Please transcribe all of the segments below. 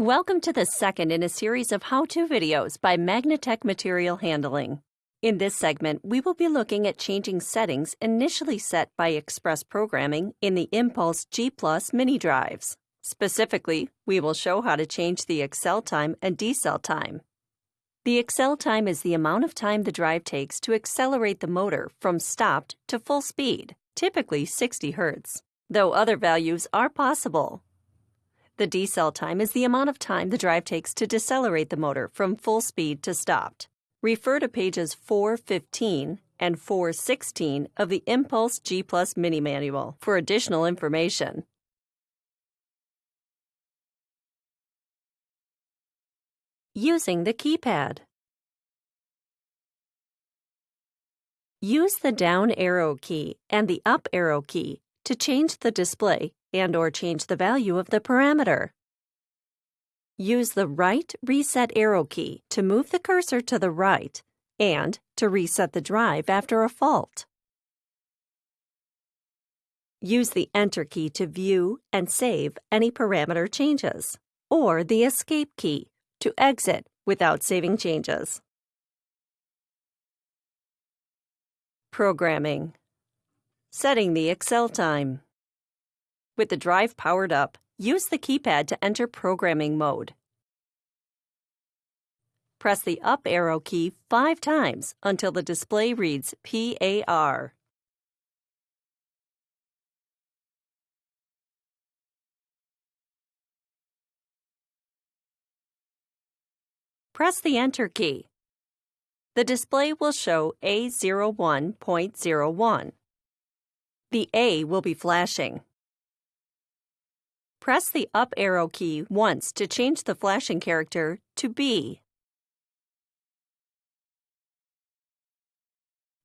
Welcome to the second in a series of how-to videos by Magnetek Material Handling. In this segment, we will be looking at changing settings initially set by Express Programming in the Impulse G Plus mini drives. Specifically, we will show how to change the accel time and decel time. The accel time is the amount of time the drive takes to accelerate the motor from stopped to full speed, typically 60 Hz, though other values are possible. The decel time is the amount of time the drive takes to decelerate the motor from full speed to stopped. Refer to pages 415 and 416 of the Impulse G Plus Mini Manual for additional information. Using the keypad. Use the down arrow key and the up arrow key to change the display and or change the value of the parameter. Use the right reset arrow key to move the cursor to the right and to reset the drive after a fault. Use the Enter key to view and save any parameter changes, or the Escape key to exit without saving changes. Programming Setting the accel time. With the drive powered up, use the keypad to enter programming mode. Press the up arrow key five times until the display reads PAR. Press the Enter key. The display will show A01.01. The A will be flashing. Press the up arrow key once to change the flashing character to B.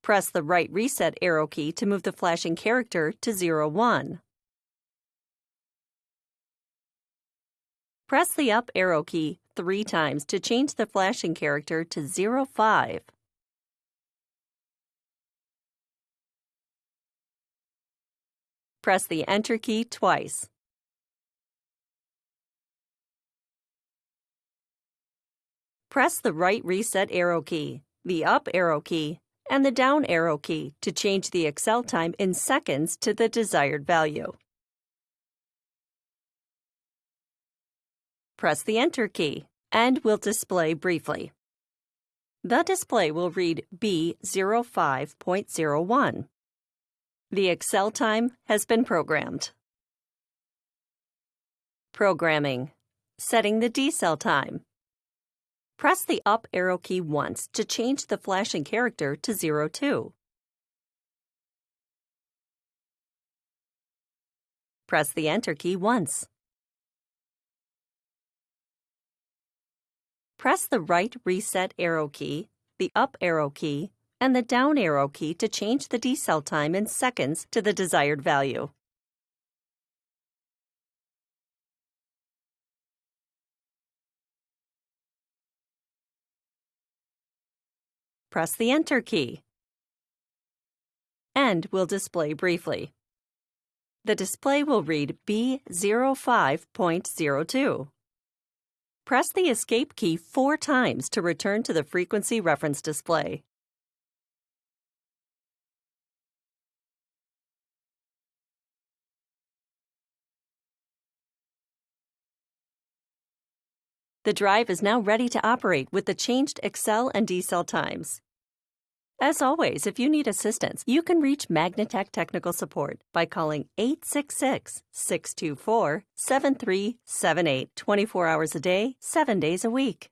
Press the right reset arrow key to move the flashing character to 01. Press the up arrow key three times to change the flashing character to 05. Press the Enter key twice. Press the right reset arrow key, the up arrow key, and the down arrow key to change the accel time in seconds to the desired value. Press the Enter key, and we'll display briefly. The display will read B05.01. The accel time has been programmed. Programming. Setting the decel time. Press the up arrow key once to change the flashing character to 02. Press the Enter key once. Press the right reset arrow key, the up arrow key, and the down arrow key to change the decel time in seconds to the desired value. Press the Enter key. End will display briefly. The display will read B05.02. Press the Escape key four times to return to the frequency reference display. The drive is now ready to operate with the changed accel and decel times. As always, if you need assistance, you can reach Magnetek Technical Support by calling 866 624 7378 24 hours a day, 7 days a week.